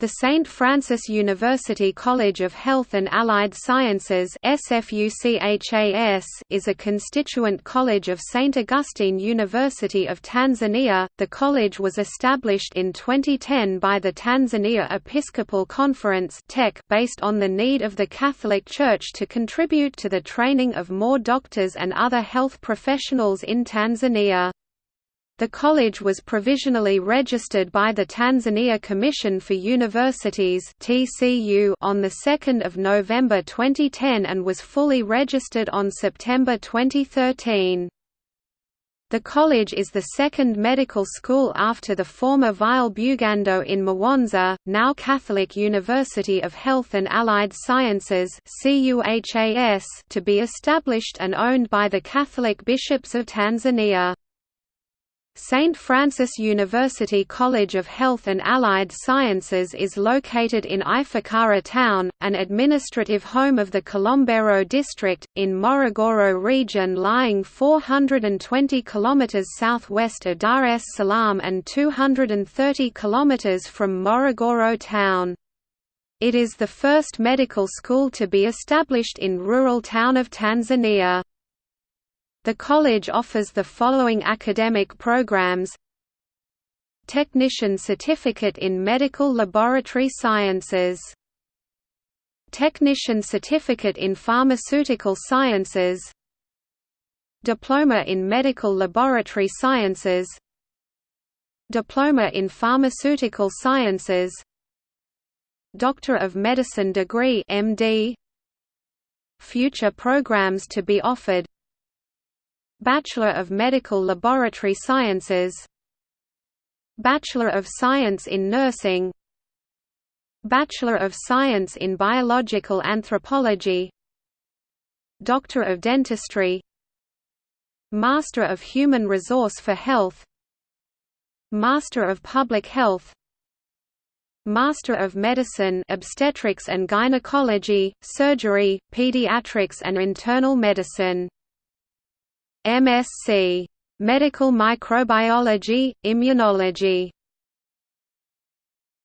The St. Francis University College of Health and Allied Sciences is a constituent college of St. Augustine University of Tanzania. The college was established in 2010 by the Tanzania Episcopal Conference based on the need of the Catholic Church to contribute to the training of more doctors and other health professionals in Tanzania. The college was provisionally registered by the Tanzania Commission for Universities (TCU) on the 2nd of November 2010 and was fully registered on September 2013. The college is the second medical school after the former Weill Bugando in Mwanza, now Catholic University of Health and Allied Sciences to be established and owned by the Catholic bishops of Tanzania. St. Francis University College of Health and Allied Sciences is located in Ifakara town, an administrative home of the Kilombero district, in Morogoro region lying 420 km southwest of Dar es Salaam and 230 km from Morogoro town. It is the first medical school to be established in rural town of Tanzania. The college offers the following academic programs. Technician Certificate in Medical Laboratory Sciences. Technician Certificate in Pharmaceutical Sciences. Diploma in Medical Laboratory Sciences. Diploma in Pharmaceutical Sciences. Doctor of Medicine degree MD Future programs to be offered Bachelor of Medical Laboratory Sciences. Bachelor of Science in Nursing. Bachelor of Science in Biological Anthropology. Doctor of Dentistry. Master of Human Resource for Health. Master of Public Health. Master of Medicine Obstetrics and Gynecology, Surgery, Pediatrics and Internal Medicine MSc. Medical Microbiology, Immunology